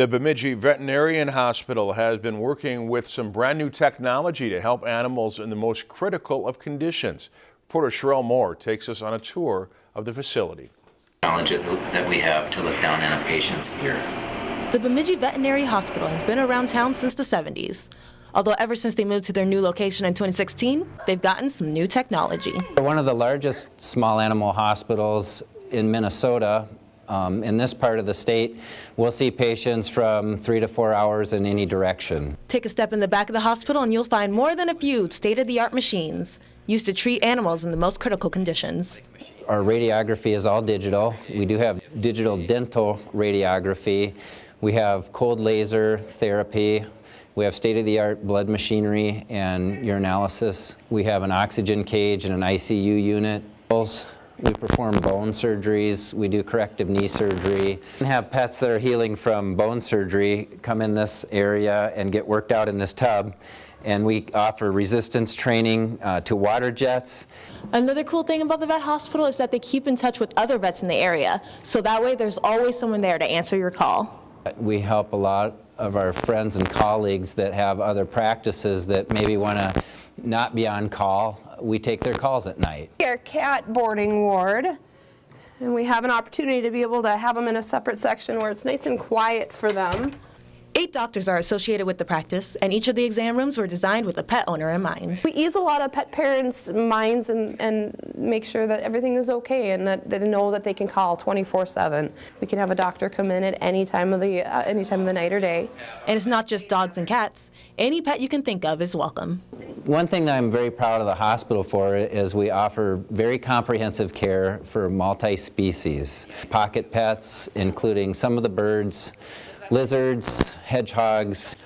The Bemidji Veterinarian Hospital has been working with some brand new technology to help animals in the most critical of conditions. Reporter Sherelle Moore takes us on a tour of the facility. Knowledge that we have to look down on our patients here. The Bemidji Veterinary Hospital has been around town since the 70s. Although ever since they moved to their new location in 2016, they've gotten some new technology. We're one of the largest small animal hospitals in Minnesota. Um, in this part of the state, we'll see patients from three to four hours in any direction. Take a step in the back of the hospital and you'll find more than a few state-of-the-art machines used to treat animals in the most critical conditions. Our radiography is all digital. We do have digital dental radiography. We have cold laser therapy. We have state-of-the-art blood machinery and urinalysis. We have an oxygen cage and an ICU unit. We perform bone surgeries. We do corrective knee surgery. We have pets that are healing from bone surgery come in this area and get worked out in this tub. And we offer resistance training uh, to water jets. Another cool thing about the vet hospital is that they keep in touch with other vets in the area. So that way there's always someone there to answer your call. We help a lot of our friends and colleagues that have other practices that maybe want to not be on call. We take their calls at night. Our cat boarding ward, and we have an opportunity to be able to have them in a separate section where it's nice and quiet for them. Eight doctors are associated with the practice, and each of the exam rooms were designed with a pet owner in mind. We ease a lot of pet parents' minds and, and make sure that everything is okay and that they know that they can call 24-7. We can have a doctor come in at any time of the uh, any time of the night or day. And it's not just dogs and cats. Any pet you can think of is welcome. One thing that I'm very proud of the hospital for is we offer very comprehensive care for multi-species. Pocket pets, including some of the birds, lizards, hedgehogs,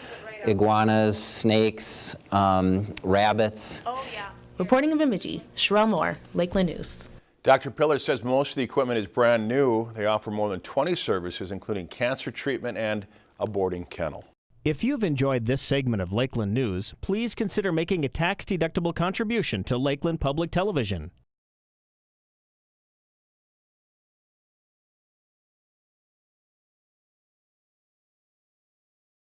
iguanas, snakes, um, rabbits. Oh, yeah. Reporting in Bemidji, Sherelle Moore, Lakeland News. Dr. Pillar says most of the equipment is brand new. They offer more than 20 services, including cancer treatment and a boarding kennel. If you've enjoyed this segment of Lakeland News, please consider making a tax-deductible contribution to Lakeland Public Television.